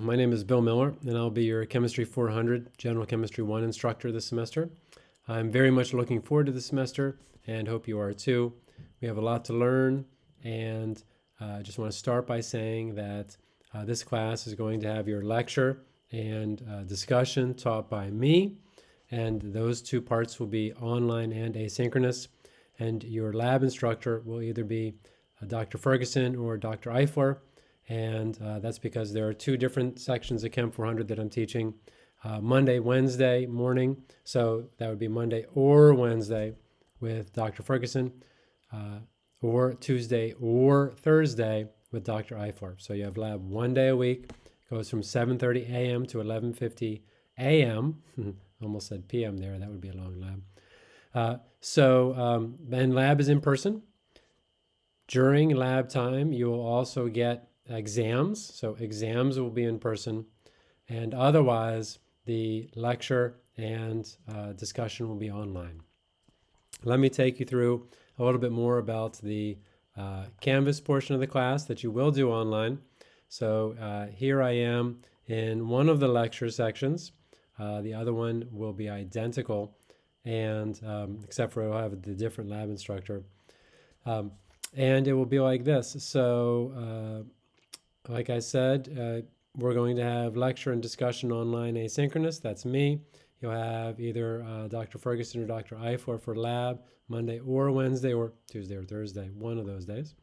My name is Bill Miller, and I'll be your Chemistry 400 General Chemistry 1 instructor this semester. I'm very much looking forward to this semester and hope you are too. We have a lot to learn, and uh, I uh, just want to start by saying that uh, this class is going to have your lecture and uh, discussion taught by me, and those two parts will be online and asynchronous. And your lab instructor will either be uh, Dr. Ferguson or Dr. Eifler and uh, that's because there are two different sections of Chem 400 that I'm teaching. Uh, Monday, Wednesday morning, so that would be Monday or Wednesday with Dr. Ferguson, uh, or Tuesday or Thursday with Dr. Eifler. So you have lab one day a week, goes from 7.30 a.m. to 11.50 a.m. Almost said p.m. there, that would be a long lab. Uh, so, um, and lab is in person. During lab time, you will also get exams. So exams will be in person, and otherwise the lecture and uh, discussion will be online. Let me take you through a little bit more about the uh, Canvas portion of the class that you will do online. So uh, here I am in one of the lecture sections. Uh, the other one will be identical, and um, except for I'll have the different lab instructor. Um, and it will be like this. So uh, like I said, uh, we're going to have lecture and discussion online asynchronous. That's me. You'll have either uh, Dr. Ferguson or Dr. Eifler for lab Monday or Wednesday or Tuesday or Thursday, one of those days.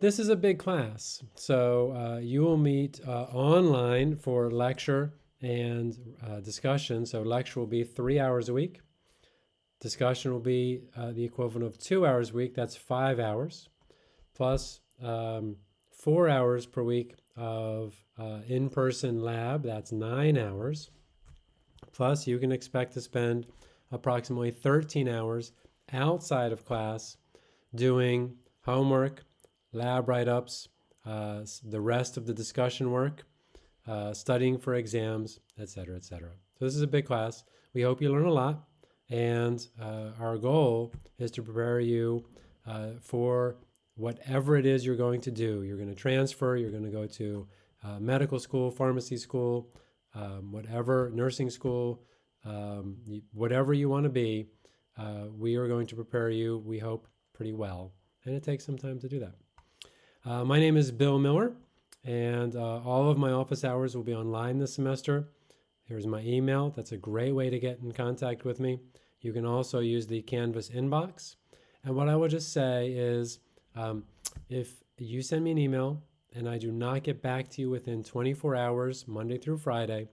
This is a big class, so uh, you will meet uh, online for lecture and uh, discussion. So lecture will be three hours a week. Discussion will be uh, the equivalent of two hours a week. That's five hours, plus um, four hours per week of uh, in-person lab, that's nine hours. Plus you can expect to spend approximately 13 hours outside of class doing homework, lab write-ups, uh, the rest of the discussion work, uh, studying for exams, etc., etc. So this is a big class. We hope you learn a lot, and uh, our goal is to prepare you uh, for whatever it is you're going to do. You're going to transfer, you're going to go to uh, medical school, pharmacy school, um, whatever, nursing school, um, whatever you want to be, uh, we are going to prepare you, we hope, pretty well. And it takes some time to do that. Uh, my name is Bill Miller, and uh, all of my office hours will be online this semester. Here's my email. That's a great way to get in contact with me. You can also use the Canvas inbox. And what I will just say is, um, if you send me an email and I do not get back to you within 24 hours, Monday through Friday,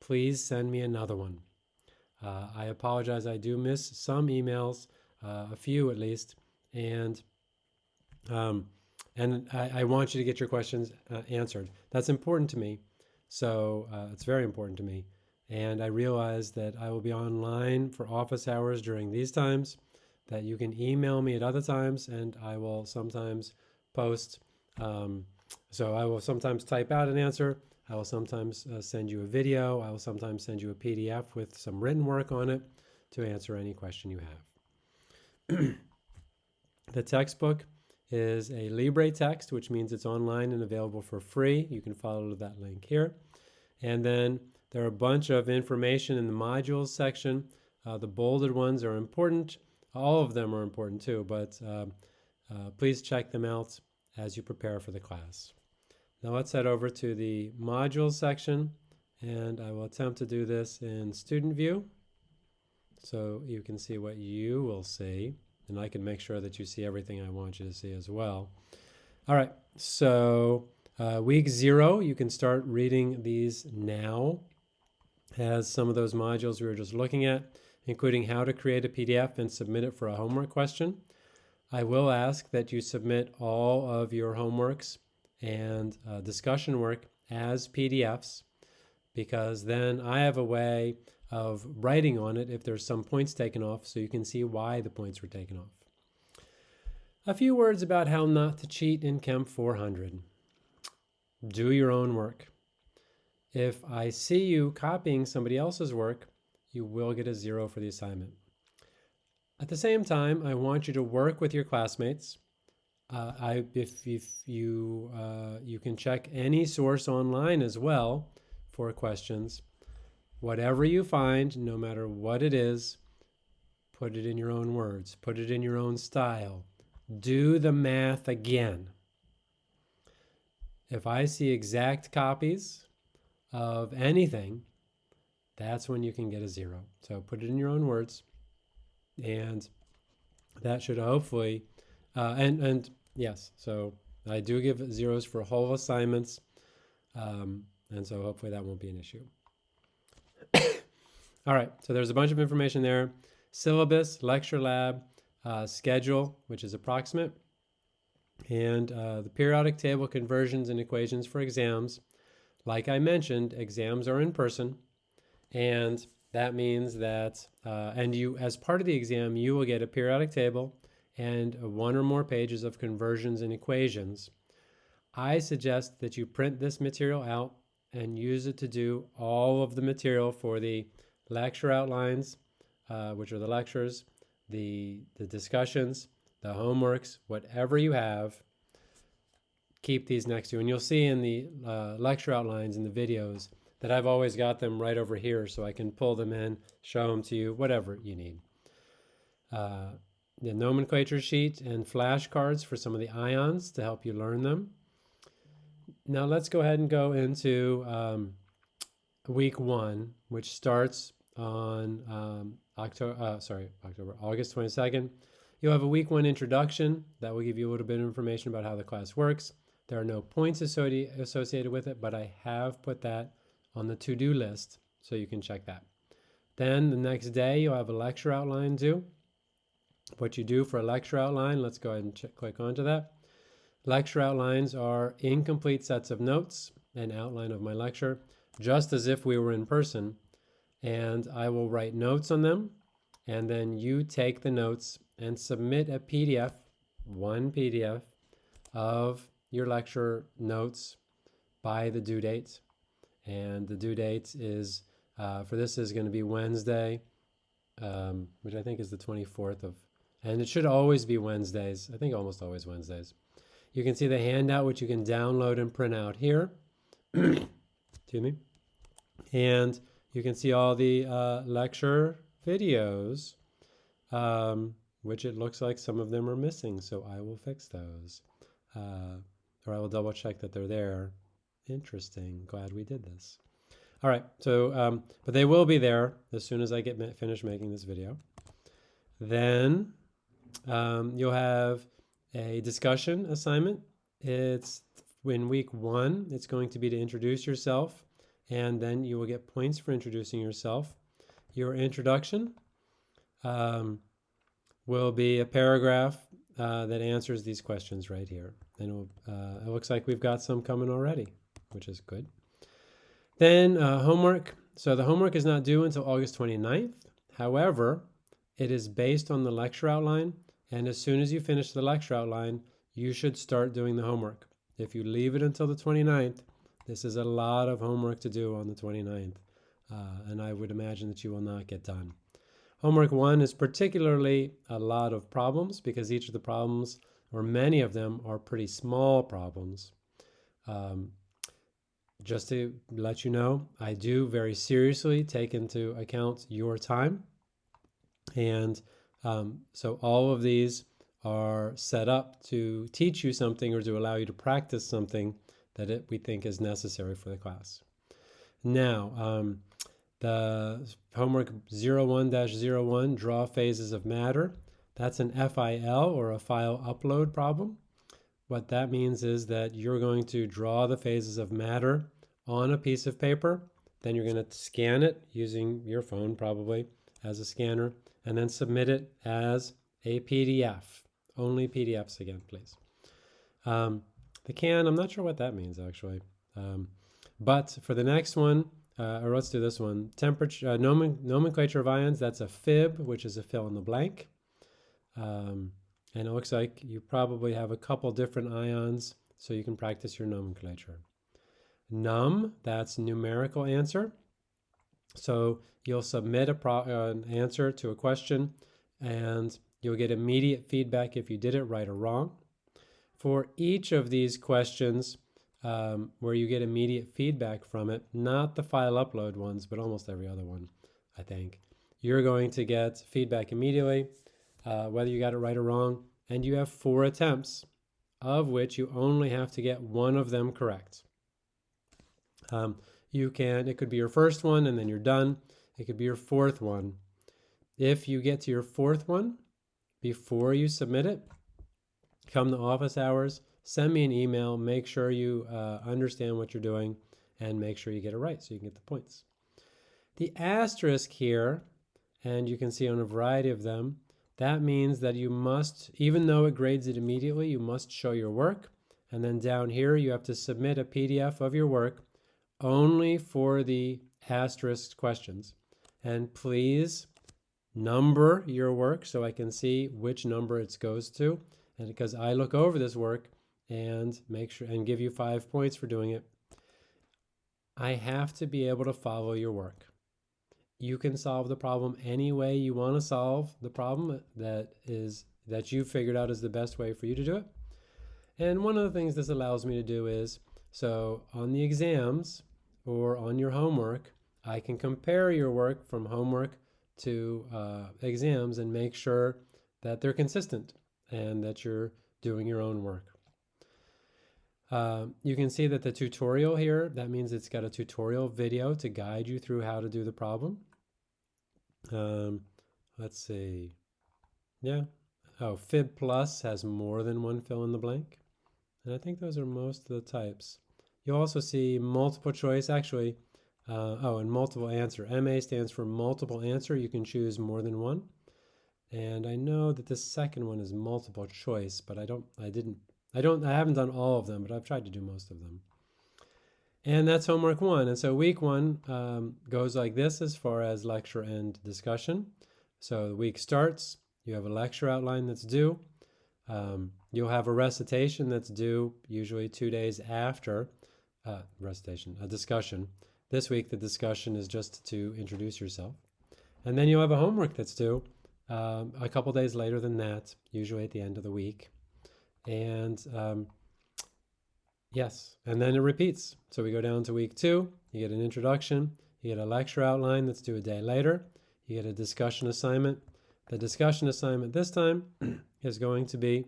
please send me another one. Uh, I apologize, I do miss some emails, uh, a few at least, and um, and I, I, want you to get your questions uh, answered. That's important to me, so uh, it's very important to me. And I realize that I will be online for office hours during these times, that you can email me at other times and I will sometimes post. Um, so I will sometimes type out an answer. I will sometimes uh, send you a video. I will sometimes send you a PDF with some written work on it to answer any question you have. the textbook is a Libre text, which means it's online and available for free. You can follow that link here. And then there are a bunch of information in the modules section. Uh, the bolded ones are important. All of them are important too, but uh, uh, please check them out as you prepare for the class. Now let's head over to the modules section and I will attempt to do this in student view so you can see what you will see and I can make sure that you see everything I want you to see as well. All right, so uh, week zero, you can start reading these now. as some of those modules we were just looking at including how to create a PDF and submit it for a homework question. I will ask that you submit all of your homeworks and uh, discussion work as PDFs because then I have a way of writing on it if there's some points taken off so you can see why the points were taken off. A few words about how not to cheat in Chem 400. Do your own work. If I see you copying somebody else's work, you will get a zero for the assignment. At the same time, I want you to work with your classmates. uh, I, if, if you, uh, you can check any source online as well for questions. Whatever you find, no matter what it is, put it in your own words, put it in your own style. Do the math again. If I see exact copies of anything, that's when you can get a zero. So put it in your own words, and that should hopefully, uh, and and yes, so I do give zeros for whole assignments, um, and so hopefully that won't be an issue. All right, so there's a bunch of information there. Syllabus, lecture lab, uh, schedule, which is approximate, and uh, the periodic table conversions and equations for exams. Like I mentioned, exams are in person, and that means that, uh, and you, as part of the exam, you will get a periodic table and one or more pages of conversions and equations. I suggest that you print this material out and use it to do all of the material for the lecture outlines, uh, which are the lectures, the, the discussions, the homeworks, whatever you have, keep these next to you. And you'll see in the uh, lecture outlines in the videos that I've always got them right over here so I can pull them in, show them to you, whatever you need. Uh, the nomenclature sheet and flashcards for some of the ions to help you learn them. Now let's go ahead and go into um, week one, which starts on um, October, uh, sorry, October, August 22nd. You'll have a week one introduction that will give you a little bit of information about how the class works. There are no points associated with it, but I have put that on the to-do list, so you can check that. Then the next day, you'll have a lecture outline due. What you do for a lecture outline, let's go ahead and check, click onto that. Lecture outlines are incomplete sets of notes, an outline of my lecture, just as if we were in person. And I will write notes on them, and then you take the notes and submit a PDF, one PDF, of your lecture notes by the due date and the due date is uh, for this is going to be Wednesday, um, which I think is the 24th of, and it should always be Wednesdays. I think almost always Wednesdays. You can see the handout, which you can download and print out here. Excuse me. And you can see all the uh, lecture videos, um, which it looks like some of them are missing. So I will fix those. Uh, or I will double check that they're there. Interesting. Glad we did this. All right. So, um, but they will be there as soon as I get finished making this video. Then um, you'll have a discussion assignment. It's in week one. It's going to be to introduce yourself, and then you will get points for introducing yourself. Your introduction um, will be a paragraph uh, that answers these questions right here. And uh, it looks like we've got some coming already which is good. Then uh, homework. So the homework is not due until August 29th. However, it is based on the lecture outline. And as soon as you finish the lecture outline, you should start doing the homework. If you leave it until the 29th, this is a lot of homework to do on the 29th. Uh, and I would imagine that you will not get done. Homework one is particularly a lot of problems because each of the problems, or many of them, are pretty small problems. Um, just to let you know, I do very seriously take into account your time. And um, so all of these are set up to teach you something or to allow you to practice something that it, we think is necessary for the class. Now, um, the homework 01-01, draw phases of matter. That's an FIL or a file upload problem. What that means is that you're going to draw the phases of matter on a piece of paper. Then you're going to scan it using your phone probably as a scanner and then submit it as a PDF. Only PDFs again, please. Um, the can, I'm not sure what that means actually. Um, but for the next one, uh, or let's do this one, temperature, uh, nomen nomenclature of ions, that's a fib, which is a fill in the blank. Um, and it looks like you probably have a couple different ions, so you can practice your nomenclature. Num, that's numerical answer. So you'll submit uh, an answer to a question and you'll get immediate feedback if you did it right or wrong. for each of these questions um, where you get immediate feedback from it, not the file upload ones, but almost every other one, I think, you're going to get feedback immediately, uh, whether you got it right or wrong, and you have four attempts, of which you only have to get one of them correct. Um, you can, it could be your first one and then you're done. It could be your fourth one. If you get to your fourth one before you submit it, come to office hours, send me an email, make sure you uh, understand what you're doing, and make sure you get it right so you can get the points. The asterisk here, and you can see on a variety of them, that means that you must, even though it grades it immediately, you must show your work. And then down here, you have to submit a PDF of your work only for the asterisk questions. And please number your work so I can see which number it goes to. And because I look over this work and make sure and give you five points for doing it, I have to be able to follow your work. You can solve the problem any way you want to solve the problem that is that you figured out is the best way for you to do it. And one of the things this allows me to do is so on the exams or on your homework, I can compare your work from homework to uh, exams and make sure that they're consistent and that you're doing your own work. Uh, you can see that the tutorial here, that means it's got a tutorial video to guide you through how to do the problem. Um, let's see. Yeah. Oh, Fib Plus has more than one fill in the blank. And I think those are most of the types. You'll also see multiple choice, actually, uh, oh, and multiple answer. MA stands for multiple answer. You can choose more than one. And I know that the second one is multiple choice, but I don't, I didn't, I don't, I haven't done all of them, but I've tried to do most of them. And that's homework one. And so week one um, goes like this as far as lecture and discussion. So the week starts, you have a lecture outline that's due. Um, you'll have a recitation that's due usually two days after uh, recitation, a discussion. This week, the discussion is just to introduce yourself. And then you'll have a homework that's due um, a couple days later than that, usually at the end of the week. And um, yes, and then it repeats. So we go down to week two, you get an introduction, you get a lecture outline that's due a day later, you get a discussion assignment. The discussion assignment this time is going to be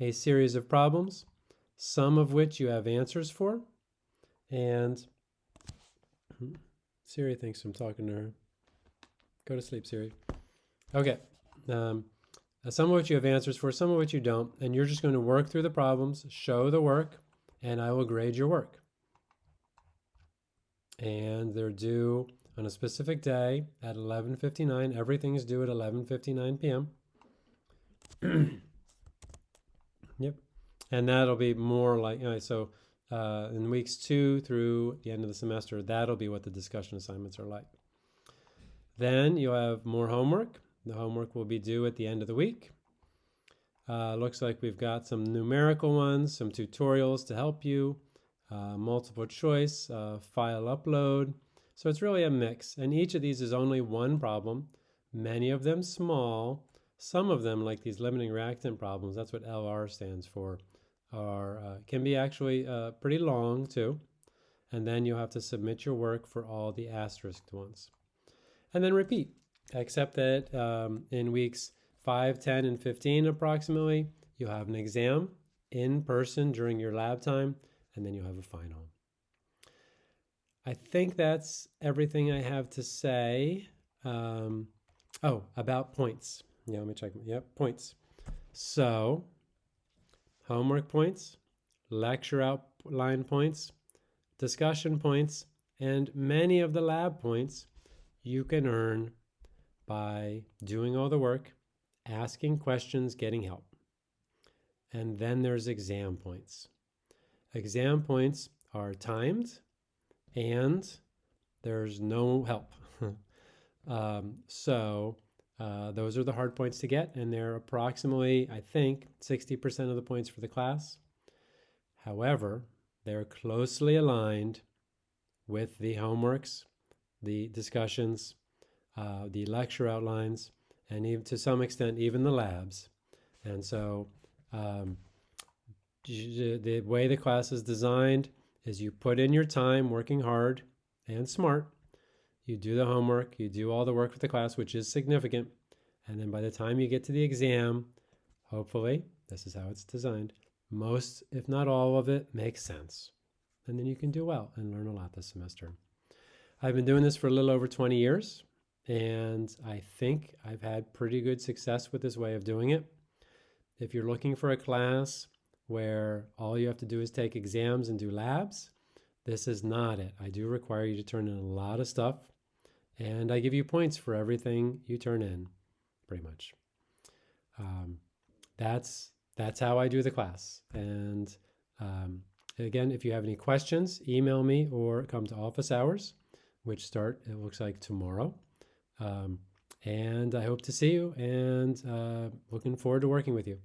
a series of problems, some of which you have answers for. And Siri thinks I'm talking to her. Go to sleep, Siri. Okay. Um, some of which you have answers for, some of which you don't, and you're just going to work through the problems, show the work, and I will grade your work. And they're due on a specific day at 11:59. Everything is due at 11:59 p.m. yep, and that'll be more like so. Uh, in weeks two through the end of the semester, that'll be what the discussion assignments are like. Then you'll have more homework. The homework will be due at the end of the week. Uh, looks like we've got some numerical ones, some tutorials to help you, uh, multiple choice, uh, file upload. So it's really a mix. And each of these is only one problem, many of them small. Some of them, like these limiting reactant problems, that's what LR stands for, are uh, can be actually uh, pretty long too. And then you'll have to submit your work for all the asterisked ones. And then repeat except that um, in weeks 5, 10, and 15 approximately, you'll have an exam in person during your lab time, and then you'll have a final. I think that's everything I have to say. Um, oh, about points. Yeah, let me check. Yep, points. So, homework points, lecture outline points, discussion points, and many of the lab points you can earn by doing all the work, asking questions, getting help. And then there's exam points. Exam points are timed and there's no help. um, so uh, those are the hard points to get, and they're approximately, I think, 60% of the points for the class. However, they're closely aligned with the homeworks, the discussions, uh, the lecture outlines, and even to some extent, even the labs. And so um, the way the class is designed is you put in your time working hard and smart. You do the homework, you do all the work for the class, which is significant. And then by the time you get to the exam, hopefully, this is how it's designed, most, if not all of it, makes sense. And then you can do well and learn a lot this semester. I've been doing this for a little over 20 years, and I think I've had pretty good success with this way of doing it. If you're looking for a class where all you have to do is take exams and do labs, this is not it. I do require you to turn in a lot of stuff, and I give you points for everything you turn in, pretty much. Um, that's that's how I do the class. And um, again, if you have any questions, email me or come to office hours, which start it looks like tomorrow. Um, and I hope to see you, and uh, looking forward to working with you.